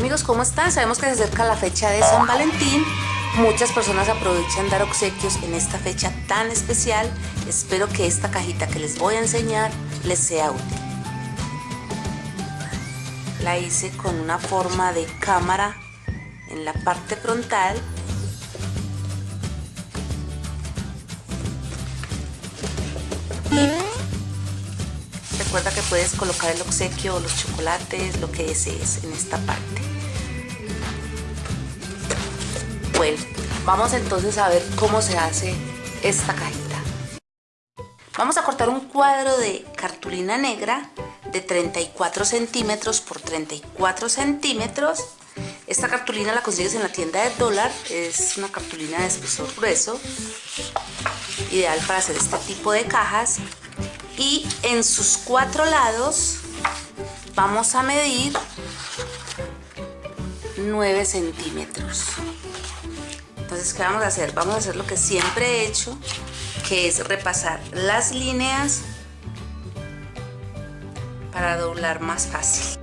Amigos, ¿cómo están? Sabemos que se acerca la fecha de San Valentín. Muchas personas aprovechan dar obsequios en esta fecha tan especial. Espero que esta cajita que les voy a enseñar les sea útil. La hice con una forma de cámara en la parte frontal recuerda que puedes colocar el obsequio los chocolates, lo que desees en esta parte. Vamos entonces a ver cómo se hace esta cajita. Vamos a cortar un cuadro de cartulina negra de 34 centímetros por 34 centímetros. Esta cartulina la consigues en la tienda de dólar, es una cartulina de espesor grueso, ideal para hacer este tipo de cajas y en sus cuatro lados vamos a medir 9 centímetros entonces ¿qué vamos a hacer? vamos a hacer lo que siempre he hecho que es repasar las líneas para doblar más fácil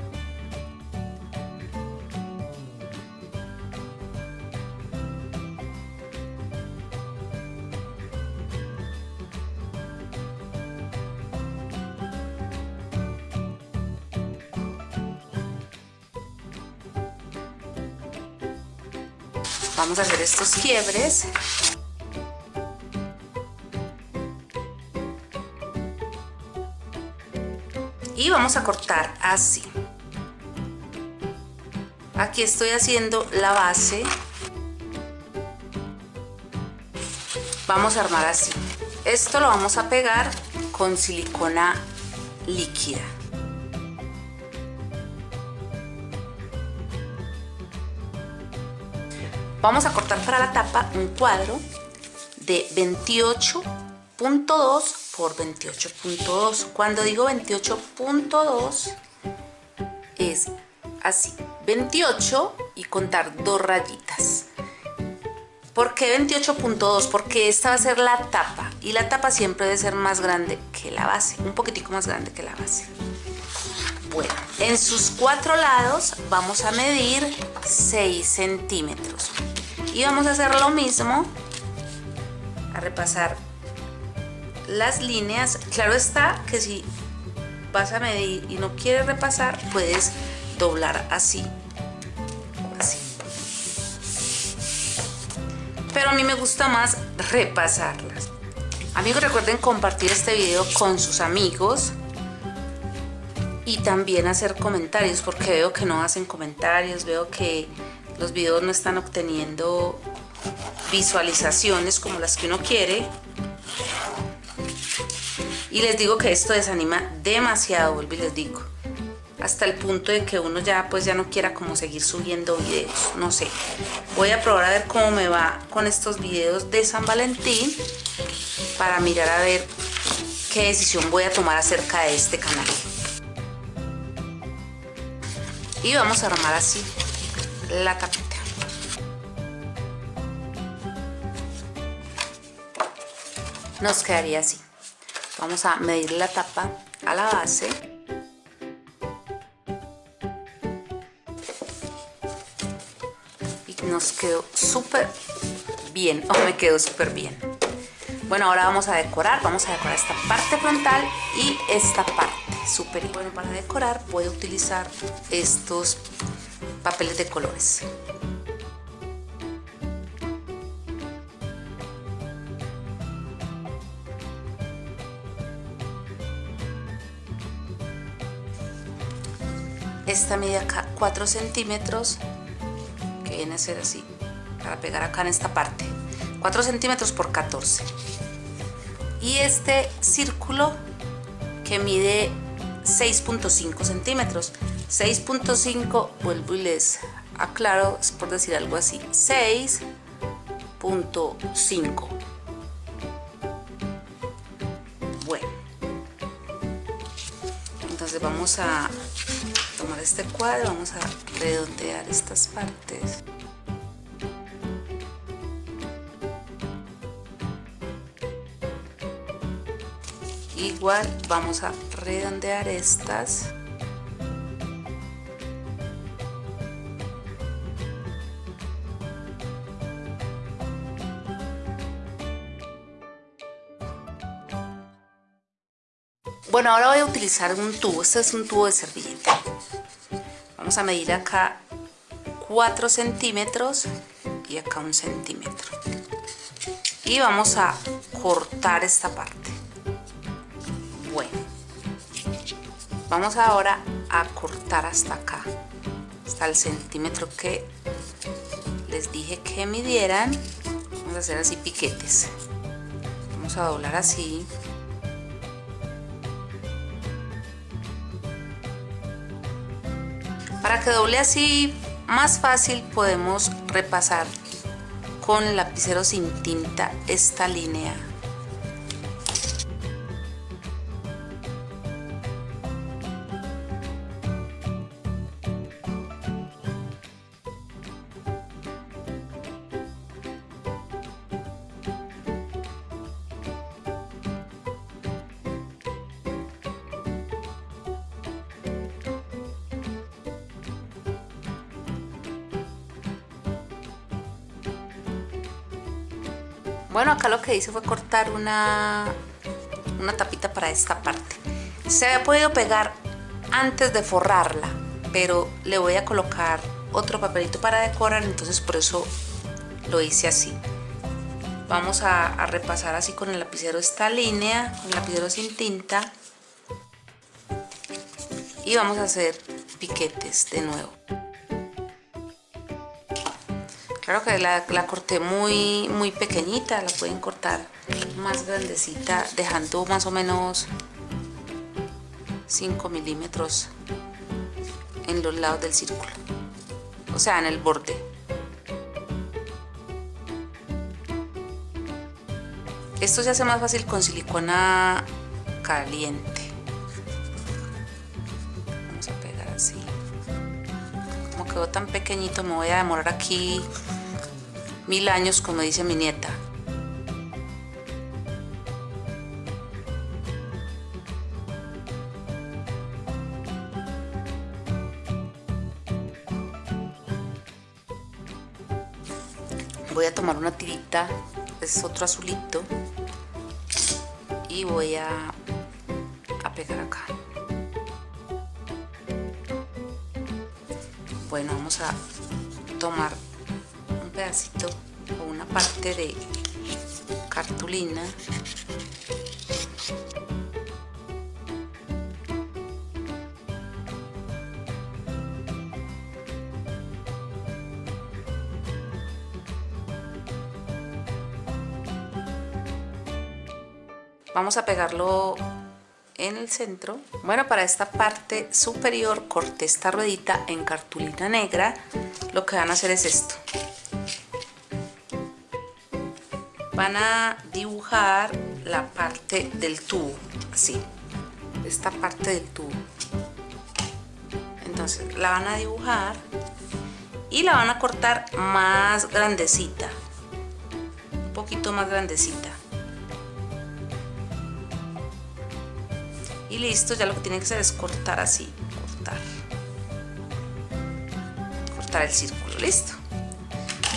vamos a hacer estos quiebres. Y vamos a cortar así. Aquí estoy haciendo la base. Vamos a armar así. Esto lo vamos a pegar con silicona líquida Vamos a cortar para la tapa un cuadro de 28.2 por 28.2. Cuando digo 28.2 es así, 28 y contar dos rayitas. ¿Por qué 28.2? Porque esta va a ser la tapa y la tapa siempre debe ser más grande que la base, un poquitico más grande que la base. En sus cuatro lados vamos a medir 6 centímetros. Y vamos a hacer lo mismo a repasar las líneas. Claro está que si vas a medir y no quieres repasar puedes doblar así así. Pero a mí me gusta más repasarlas. Amigos recuerden compartir este video con sus amigos y también hacer comentarios porque veo que no hacen comentarios veo que los videos no están obteniendo visualizaciones como las que uno quiere. Y les digo que esto desanima demasiado, vuelvo y les digo hasta el punto de que uno ya pues ya no quiera como seguir subiendo videos, no sé. Voy a probar a ver cómo me va con estos videos de San Valentín para mirar a ver qué decisión voy a tomar acerca de este canal y vamos a armar así la tapita. Nos quedaría así. Vamos a medir la tapa a la base. Y nos quedó súper bien, o me quedó súper bien. Bueno, ahora vamos a decorar, vamos a decorar esta parte frontal y esta parte súper bueno para decorar a utilizar estos papeles de colores. Esta mide acá 4 centímetros, que viene a ser así, para pegar acá en esta parte. 4 centímetros por 14. Y este círculo que mide 6.5 centímetros. 6.5 vuelvo y les aclaro es por decir algo así 6.5 bueno. Entonces vamos a tomar este cuadro vamos a redondear estas partes igual vamos a redondear estas Bueno, ahora voy a utilizar un tubo, este es un tubo de servilleta. Vamos a medir acá 4 centímetros y acá un centímetro. Y vamos a cortar esta parte. Vamos ahora a cortar hasta acá, hasta el centímetro que les dije que midieran. Vamos a hacer así piquetes. Vamos a doblar así. Para que doble así más fácil podemos repasar con lapicero sin tinta esta línea Bueno, acá lo que hice fue cortar una, una tapita para esta parte. Se había podido pegar antes de forrarla, pero le voy a colocar otro papelito para decorar, entonces por eso lo hice así. Vamos a, a repasar así con el lapicero esta línea, con el lapicero sin tinta. Y vamos a hacer piquetes de nuevo. Claro que la, corté muy, muy pequeñita, la pueden cortar más grandecita, dejando más o menos 5 milímetros en los lados del círculo, o sea, en el borde. Esto se hace más fácil con silicona caliente. Vamos a pegar así. Como quedó tan pequeñito, me voy a demorar aquí mil años, como dice mi nieta. Voy a tomar una tirita, es otro azulito, y voy a, a pegar acá. Bueno, vamos a tomar pedacito o una parte de cartulina. Vamos a pegarlo en el centro. Bueno para esta parte superior corté esta ruedita en cartulina negra. Lo que van a hacer es esto van a dibujar la parte del tubo, así, esta parte del tubo. Entonces la van a dibujar y la van a cortar más grandecita, un poquito más grandecita. Y listo, ya lo que tienen que hacer es cortar así, cortar. Cortar el círculo, listo.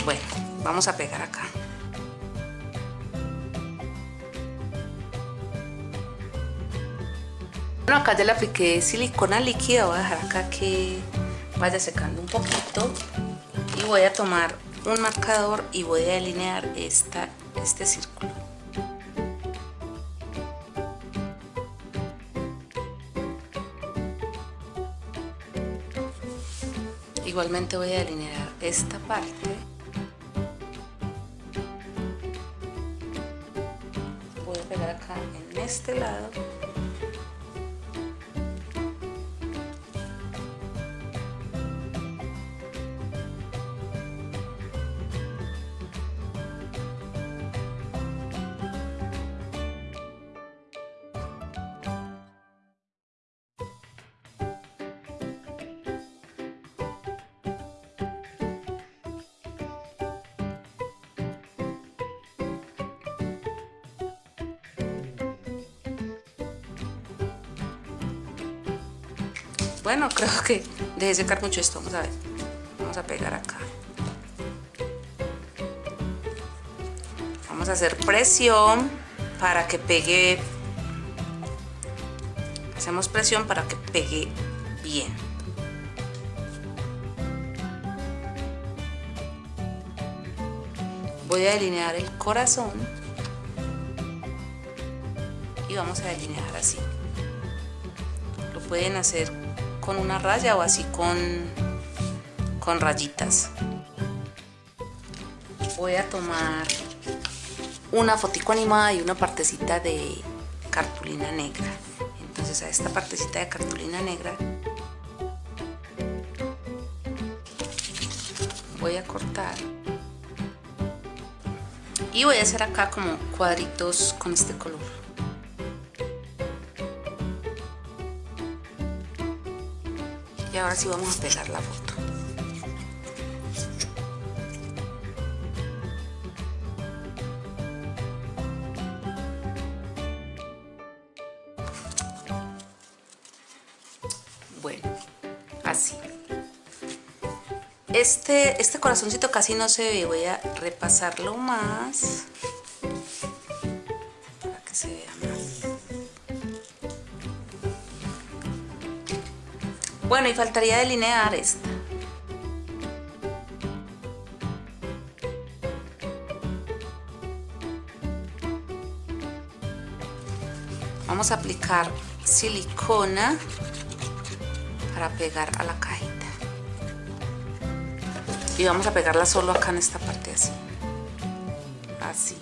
Bueno, vamos a pegar acá. Bueno, acá ya le apliqué silicona líquida, voy a dejar acá que vaya secando un poquito y voy a tomar un marcador y voy a delinear esta, este círculo. Igualmente voy a delinear esta parte. Voy a pegar acá en este lado Bueno, creo que dejé secar mucho esto. Vamos a ver. Vamos a pegar acá. Vamos a hacer presión para que pegue hacemos presión para que pegue bien voy a delinear el corazón y vamos a delinear así lo pueden hacer con una raya o así con con rayitas. Voy a tomar una fotico animada y una partecita de cartulina negra. Entonces a esta partecita de cartulina negra voy a cortar y voy a hacer acá como cuadritos con este color ahora sí vamos a pegar la foto. Este, este corazoncito casi no se ve, voy a repasarlo más Bueno, y faltaría delinear esta. Vamos a aplicar silicona para pegar a la caja y vamos a pegarla solo acá en esta parte así. Así.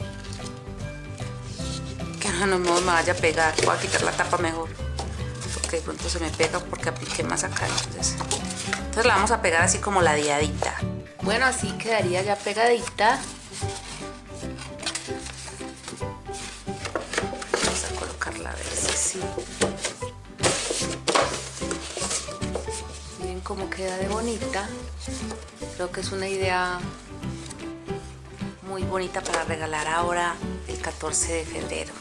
Que no me vaya a pegar. Voy a quitar la tapa mejor porque de pronto se me pega porque apliqué más acá entonces, entonces la vamos a pegar así como la diadita bueno así quedaría ya pegadita. Vamos a colocarla a ver si sí. Miren cómo queda de bonita. Creo que es una idea muy bonita para regalar ahora el 14 de febrero.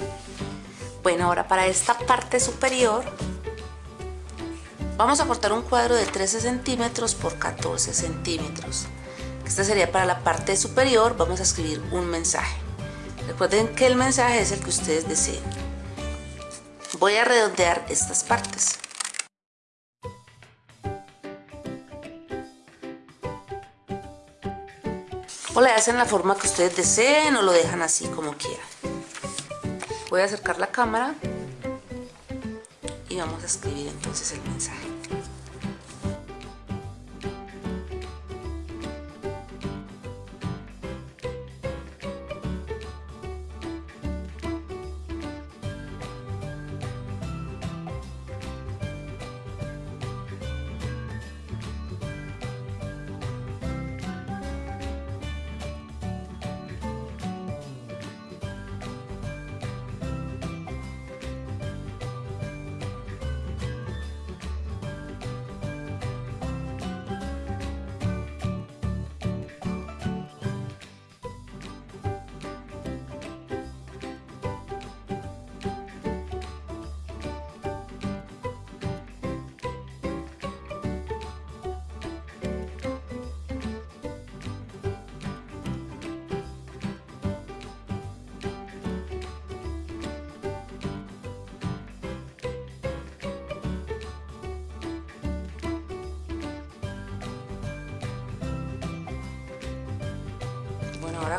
Bueno, ahora para esta parte superior vamos a cortar un cuadro de 13 centímetros por 14 centímetros. Esta sería para la parte superior, vamos a escribir un mensaje. Recuerden que el mensaje es el que ustedes deseen. Voy a redondear estas partes. o le hacen la forma que ustedes deseen o lo dejan así como quieran voy a acercar la cámara y vamos a escribir entonces el mensaje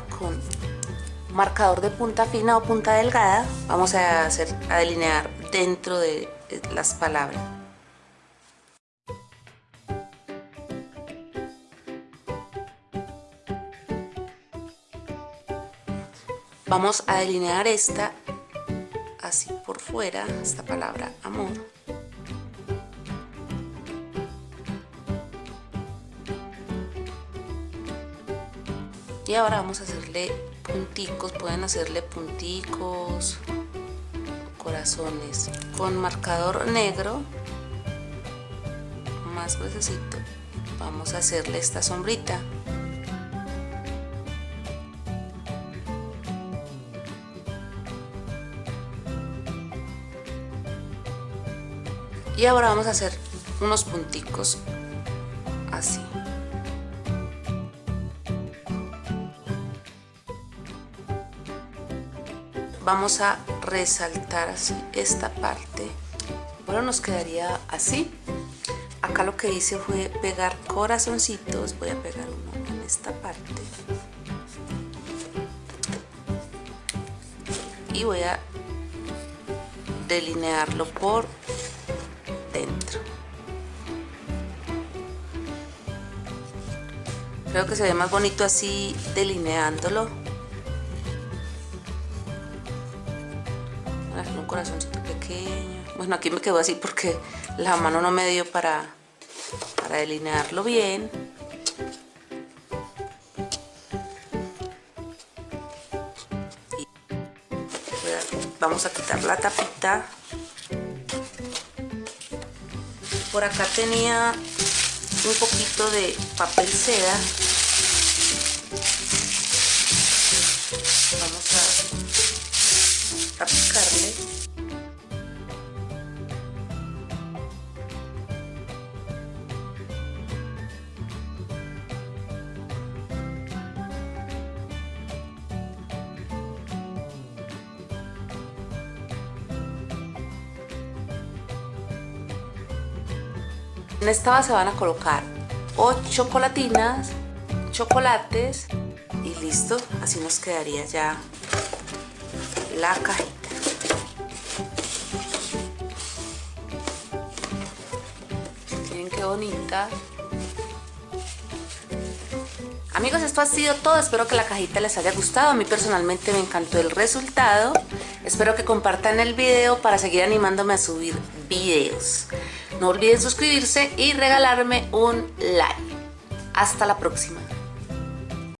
con marcador de punta fina o punta delgada vamos a hacer a delinear dentro de las palabras. Vamos a delinear esta así por fuera esta palabra amor y ahora vamos a hacerle punticos pueden hacerle punticos corazones con marcador negro más gruesecito vamos a hacerle esta sombrita. Y ahora vamos a hacer unos punticos así vamos a resaltar así esta parte. Bueno nos quedaría así. Acá lo que hice fue pegar corazoncitos. Voy a pegar uno en esta parte. Y voy a delinearlo por dentro. Creo que se ve más bonito así delineándolo bueno aquí me quedó así porque la mano no me dio para, para delinearlo bien. Vamos a quitar la tapita. Por acá tenía un poquito de papel seda. Vamos a aplicarle En esta base van a colocar 8 chocolatinas, chocolates y listo. Así nos quedaría ya la cajita. Miren qué bonita. Amigos, esto ha sido todo. Espero que la cajita les haya gustado. A mí personalmente me encantó el resultado. Espero que compartan el video para seguir animándome a subir videos. No olviden suscribirse y regalarme un like. Hasta la próxima.